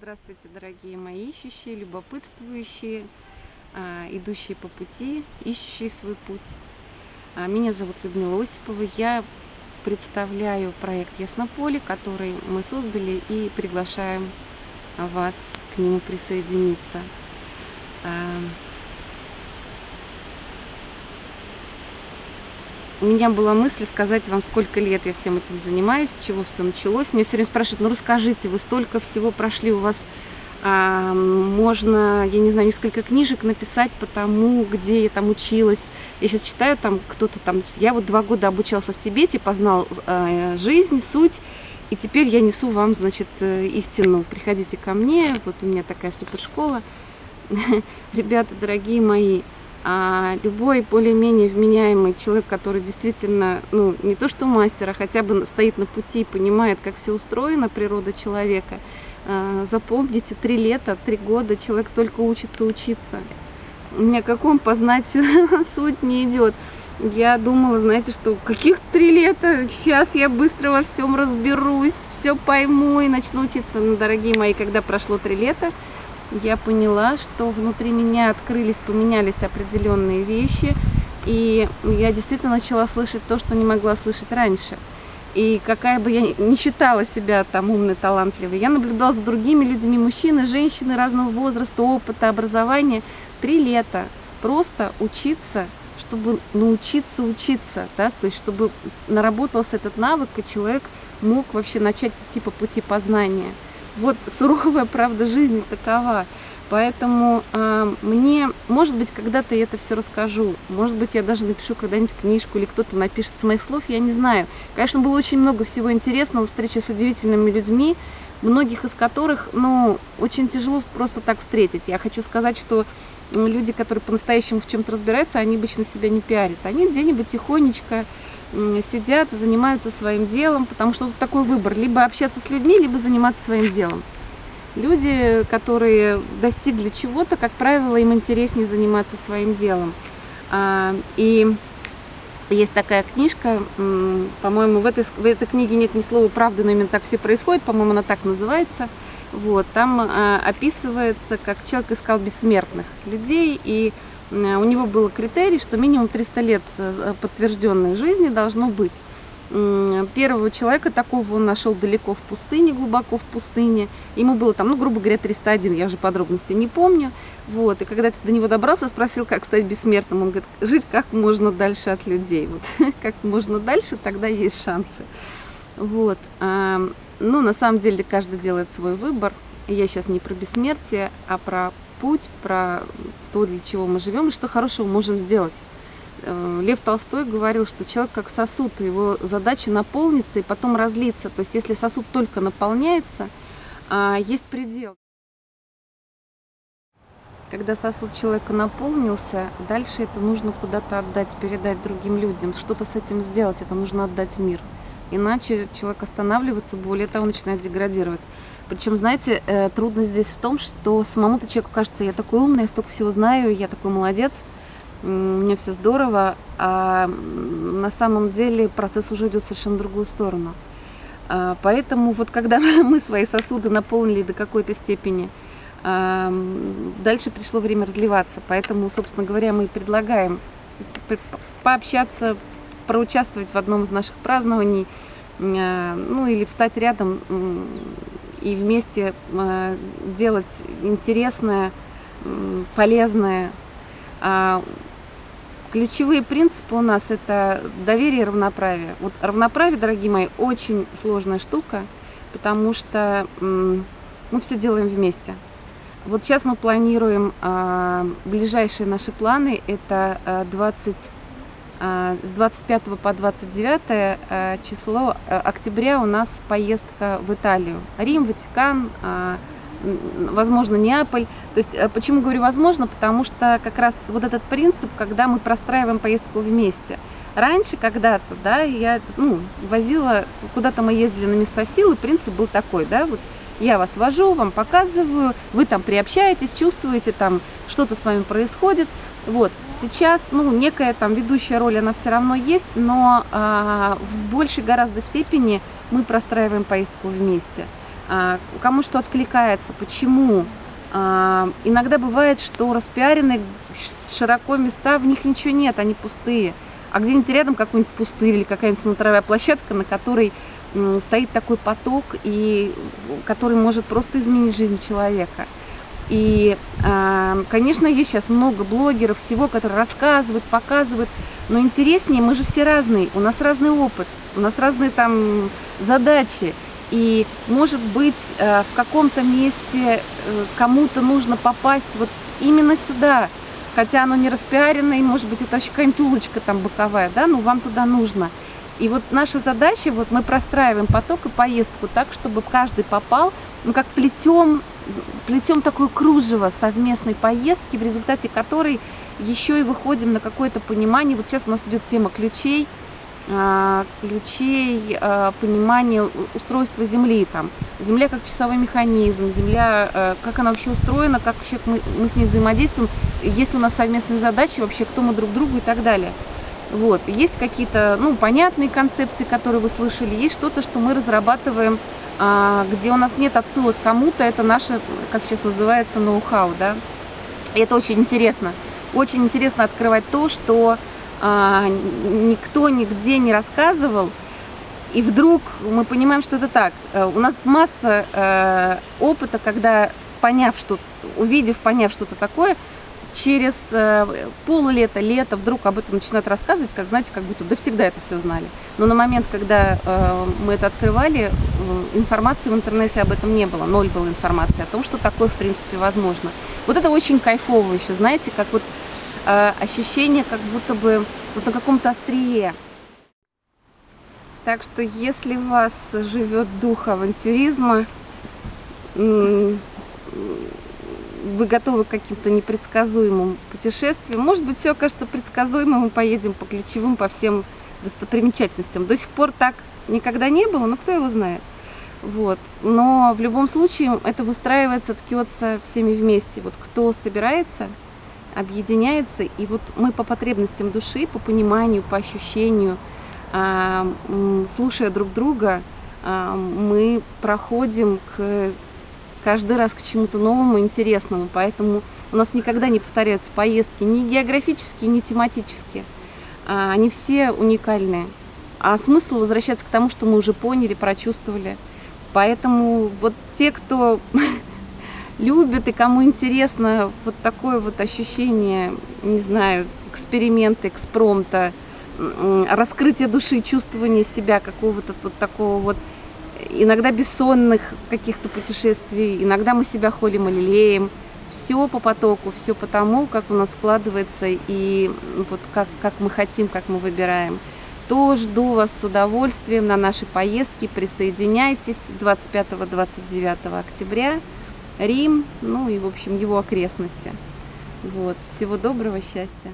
Здравствуйте, дорогие мои ищущие, любопытствующие, а, идущие по пути, ищущие свой путь. А, меня зовут Людмила Осипова. Я представляю проект Яснополе, который мы создали и приглашаем вас к нему присоединиться. У меня была мысль сказать вам, сколько лет я всем этим занимаюсь, с чего все началось. Меня все время спрашивают, ну расскажите, вы столько всего прошли, у вас а, можно, я не знаю, несколько книжек написать по тому, где я там училась. Я сейчас читаю, там кто-то там, я вот два года обучался в Тибете, познал э, жизнь, суть, и теперь я несу вам, значит, э, истину. Приходите ко мне, вот у меня такая супершкола. Ребята, дорогие мои, а любой более-менее вменяемый человек, который действительно, ну, не то что мастер, а хотя бы стоит на пути и понимает, как все устроено, природа человека, а, запомните, три лета, три года человек только учится учиться. Ни о каком познать суть не идет. Я думала, знаете, что каких три лета, сейчас я быстро во всем разберусь, все пойму и начну учиться. Ну, дорогие мои, когда прошло три лета, я поняла, что внутри меня открылись, поменялись определенные вещи, и я действительно начала слышать то, что не могла слышать раньше. И какая бы я ни считала себя там умной, талантливой, я наблюдала за другими людьми, мужчины, женщины разного возраста, опыта, образования, три лета просто учиться, чтобы научиться учиться, да, то есть чтобы наработался этот навык, и человек мог вообще начать идти по пути познания вот суровая правда жизни такова. Поэтому э, мне, может быть, когда-то я это все расскажу. Может быть, я даже напишу когда-нибудь книжку или кто-то напишет с моих слов, я не знаю. Конечно, было очень много всего интересного, встреча с удивительными людьми, многих из которых, ну, очень тяжело просто так встретить. Я хочу сказать, что люди, которые по-настоящему в чем-то разбираются, они обычно себя не пиарят. Они где-нибудь тихонечко сидят, занимаются своим делом, потому что вот такой выбор, либо общаться с людьми, либо заниматься своим делом. Люди, которые достигли чего-то, как правило, им интереснее заниматься своим делом. А, и есть такая книжка, по-моему, в этой, в этой книге нет ни слова правды, но именно так все происходит, по-моему, она так называется. Вот, там а, описывается, как человек искал бессмертных людей, и у него был критерий, что минимум 300 лет э, подтвержденной жизни должно быть. Первого человека такого он нашел далеко в пустыне, глубоко в пустыне. Ему было там, ну, грубо говоря, 301, я уже подробности не помню. Вот. И когда ты до него добрался, спросил, как стать бессмертным. Он говорит, жить как можно дальше от людей. Вот. как можно дальше, тогда есть шансы. Вот. Ну, на самом деле, каждый делает свой выбор. Я сейчас не про бессмертие, а про путь, про то, для чего мы живем и что хорошего можем сделать. Э, Лев Толстой говорил, что человек как сосуд, его задача наполниться и потом разлиться. То есть если сосуд только наполняется, а есть предел. Когда сосуд человека наполнился, дальше это нужно куда-то отдать, передать другим людям, что-то с этим сделать, это нужно отдать мир. Иначе человек останавливается, более того, начинает деградировать. Причем, знаете, э, трудность здесь в том, что самому-то человеку кажется, я такой умный, я столько всего знаю, я такой молодец, мне все здорово, а на самом деле процесс уже идет совершенно другую сторону. А, поэтому вот когда мы свои сосуды наполнили до какой-то степени, а, дальше пришло время разливаться. Поэтому, собственно говоря, мы предлагаем пообщаться, проучаствовать в одном из наших празднований, а, ну или встать рядом и вместе а, делать интересное, полезное. А, ключевые принципы у нас это доверие и равноправие. Вот равноправие, дорогие мои, очень сложная штука, потому что мы все делаем вместе. Вот сейчас мы планируем ближайшие наши планы, это 20 а, с 25 по 29 а, число а, октября у нас поездка в Италию. Рим, Ватикан, возможно, Неаполь. То есть, почему говорю возможно? Потому что как раз вот этот принцип, когда мы простраиваем поездку вместе. Раньше когда-то, да, я ну, возила, куда-то мы ездили на места силы, принцип был такой, да, вот я вас вожу, вам показываю, вы там приобщаетесь, чувствуете, там что-то с вами происходит. Вот. Сейчас, ну, некая там ведущая роль, она все равно есть, но а, в большей гораздо степени мы простраиваем поездку вместе. а, кому что откликается, почему. А, иногда бывает, что распиарены широко места, в них ничего нет, они пустые. А где-нибудь рядом какой-нибудь пустырь или какая-нибудь смотровая площадка, на которой стоит такой поток, и который может просто изменить жизнь человека. И, а, конечно, есть сейчас много блогеров, всего, которые рассказывают, показывают, но интереснее, мы же все разные, у нас разный опыт, у нас разные там задачи. И, может быть, э, в каком-то месте э, кому-то нужно попасть вот именно сюда, хотя оно не распиарено, и, может быть, это еще какая-нибудь улочка там боковая, да, но вам туда нужно. И вот наша задача, вот мы простраиваем поток и поездку так, чтобы каждый попал, ну, как плетем, плетем такое кружево совместной поездки, в результате которой еще и выходим на какое-то понимание. Вот сейчас у нас идет тема ключей, а, ключей а, понимания устройства Земли. Там. Земля как часовой механизм, Земля, а, как она вообще устроена, как мы, мы с ней взаимодействуем, есть у нас совместные задачи, вообще кто мы друг другу и так далее. Вот. Есть какие-то ну, понятные концепции, которые вы слышали, есть что-то, что мы разрабатываем, а, где у нас нет отсылок кому-то, это наше, как сейчас называется, ноу-хау. Да? Это очень интересно. Очень интересно открывать то, что а, никто нигде не рассказывал, и вдруг мы понимаем, что это так. Э, у нас масса э, опыта, когда поняв что, увидев, поняв что-то такое, через э, пол-лета, лето вдруг об этом начинают рассказывать, как знаете, как будто да всегда это все знали. Но на момент, когда э, мы это открывали, э, информации в интернете об этом не было, ноль было информации о том, что такое в принципе возможно. Вот это очень кайфово еще, знаете, как вот э, ощущение, как будто бы вот на каком-то острие. Так что если у вас живет дух авантюризма, вы готовы к каким-то непредсказуемым путешествиям. Может быть, все окажется предсказуемым, мы поедем по ключевым, по всем достопримечательностям. До сих пор так никогда не было, но кто его знает. Вот. Но в любом случае это выстраивается, ткется всеми вместе. Вот кто собирается, объединяется, и вот мы по потребностям души, по пониманию, по ощущению, а, слушая друг друга, а, мы проходим к каждый раз к чему-то новому, интересному. Поэтому у нас никогда не повторяются поездки ни географические, ни тематические. А, они все уникальные. А смысл возвращаться к тому, что мы уже поняли, прочувствовали. Поэтому вот те, кто любит и кому интересно вот такое вот ощущение, не знаю, эксперимента, экспромта, раскрытие души, чувствование себя, какого-то вот такого вот иногда бессонных каких-то путешествий, иногда мы себя холим и лелеем. Все по потоку, все по тому, как у нас складывается и вот как, как мы хотим, как мы выбираем. То жду вас с удовольствием на нашей поездке. Присоединяйтесь 25-29 октября. Рим, ну и, в общем, его окрестности. Вот. Всего доброго, счастья.